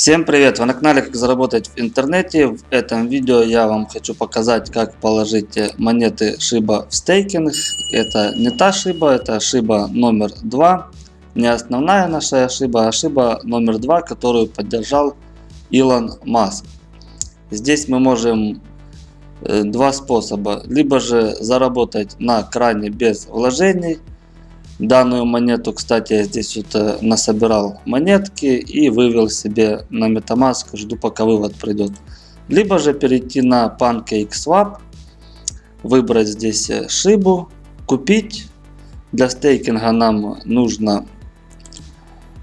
Всем привет! Вы на канале Как заработать в интернете. В этом видео я вам хочу показать, как положить монеты Shiba в стейкинг. Это не та Shiba, это Shiba номер 2. Не основная наша Shiba, а Shiba номер 2, которую поддержал Илон Маск. Здесь мы можем э, два способа. Либо же заработать на кране без вложений – Данную монету, кстати, я здесь вот э, насобирал монетки и вывел себе на Metamask. Жду пока вывод придет. Либо же перейти на PancakeSwap, выбрать здесь э, шибу, купить. Для стейкинга нам нужно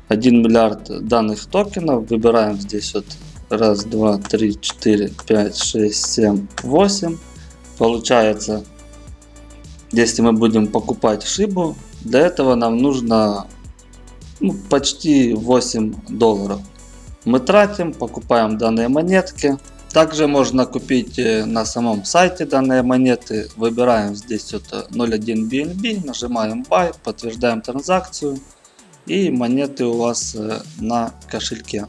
1 миллиард данных токенов. Выбираем здесь вот раз, два, три, четыре, пять, шесть, семь, восемь. Получается, если мы будем покупать шибу, для этого нам нужно ну, почти 8 долларов. Мы тратим, покупаем данные монетки. Также можно купить э, на самом сайте данные монеты. Выбираем здесь вот 0.1 BNB, нажимаем Buy, подтверждаем транзакцию. И монеты у вас э, на кошельке.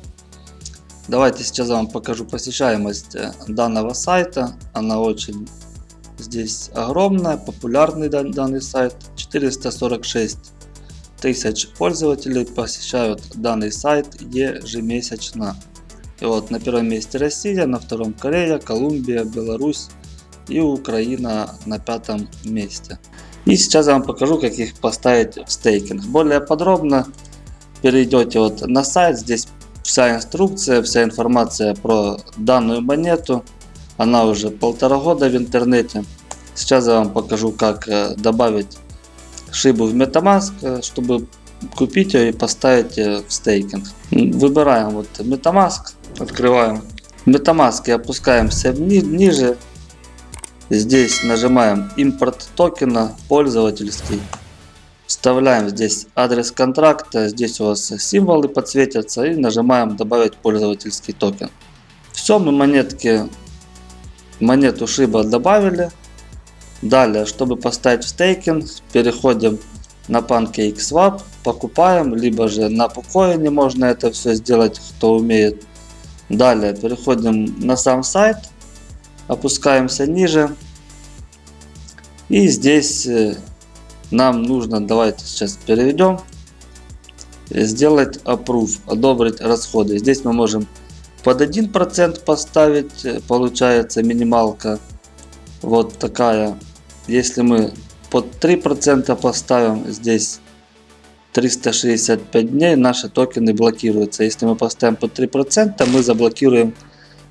Давайте сейчас я вам покажу посещаемость э, данного сайта. Она очень здесь огромная, популярный данный сайт. 446 тысяч пользователей посещают данный сайт ежемесячно. И вот на первом месте Россия, на втором Корея, Колумбия, Беларусь и Украина на пятом месте. И сейчас я вам покажу, как их поставить в стейкинг. Более подробно перейдете вот на сайт, здесь вся инструкция, вся информация про данную монету. Она уже полтора года в интернете. Сейчас я вам покажу, как э, добавить шибу в Metamask, э, чтобы купить ее и поставить в стейкинг. Выбираем вот Metamask, открываем Metamask и опускаемся ни ниже. Здесь нажимаем импорт токена пользовательский. Вставляем здесь адрес контракта, здесь у вас символы подсветятся и нажимаем добавить пользовательский токен. Все, мы монетки, монету шиба добавили. Далее, чтобы поставить стейкинг, переходим на PancakeSwap, покупаем, либо же на Pucoin можно это все сделать, кто умеет. Далее переходим на сам сайт, опускаемся ниже. И здесь э, нам нужно, давайте сейчас переведем, сделать approve, одобрить расходы. Здесь мы можем под 1% поставить, э, получается минималка. Вот такая если мы под 3% поставим здесь 365 дней, наши токены блокируются. Если мы поставим под 3%, мы заблокируем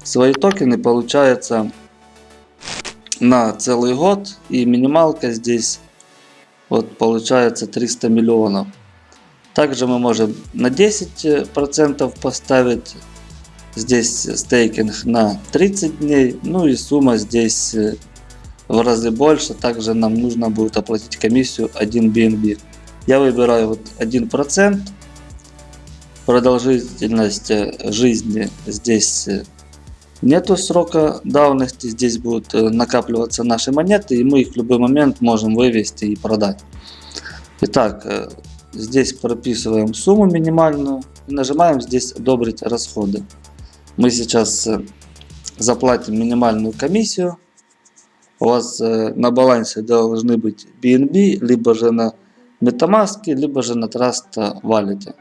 свои токены. Получается на целый год. И минималка здесь вот получается 300 миллионов. Также мы можем на 10% поставить здесь стейкинг на 30 дней. Ну и сумма здесь в разы больше. Также нам нужно будет оплатить комиссию 1 BNB. Я выбираю вот 1%. Продолжительность э, жизни здесь э, нету срока давности. Здесь будут э, накапливаться наши монеты и мы их в любой момент можем вывести и продать. Итак, здесь прописываем сумму минимальную и нажимаем здесь одобрить расходы. Мы сейчас заплатим минимальную комиссию у вас э, на балансе должны быть BNB, либо же на Metamask, либо же на Trust Wallet.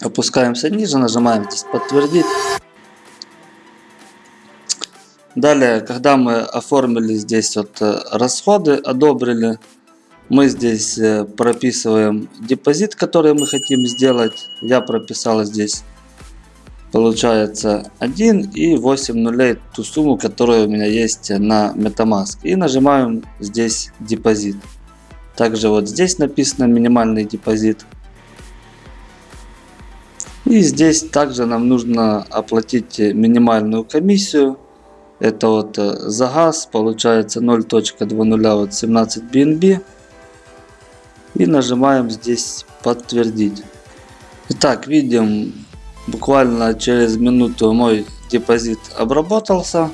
Опускаемся ниже, нажимаем здесь подтвердить. Далее, когда мы оформили здесь вот э, расходы, одобрили, мы здесь э, прописываем депозит, который мы хотим сделать. Я прописал здесь получается 1 и 8 нулей ту сумму, которая у меня есть на Metamask. И нажимаем здесь депозит. Также вот здесь написано минимальный депозит. И здесь также нам нужно оплатить минимальную комиссию. Это вот э, за газ получается 0.20 вот 17 BNB. И нажимаем здесь подтвердить. Итак, видим Буквально через минуту мой депозит обработался.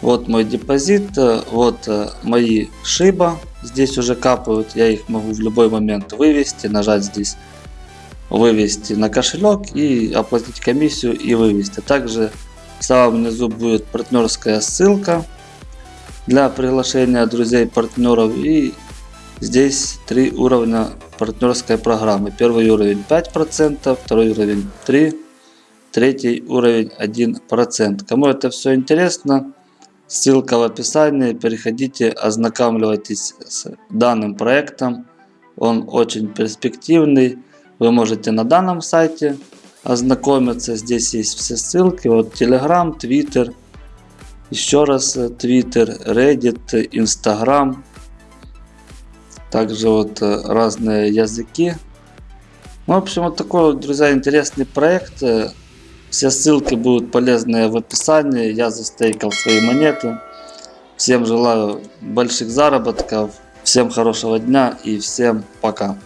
Вот мой депозит, э, вот э, мои шиба здесь уже капают. Я их могу в любой момент вывести, нажать здесь вывести на кошелек и оплатить комиссию и вывести. Также в самом низу будет партнерская ссылка для приглашения друзей, партнеров и здесь три уровня партнерской программы. Первый уровень 5%, второй уровень 3%, третий уровень 1%. Кому это все интересно, ссылка в описании, переходите, ознакомливайтесь с данным проектом. Он очень перспективный. Вы можете на данном сайте ознакомиться. Здесь есть все ссылки. Вот Telegram, Twitter, еще раз Twitter, Reddit, Instagram. Также вот э, разные языки. Ну, в общем, вот такой друзья, интересный проект. Все ссылки будут полезные в описании. Я застейкал свои монеты. Всем желаю больших заработков. Всем хорошего дня и всем пока.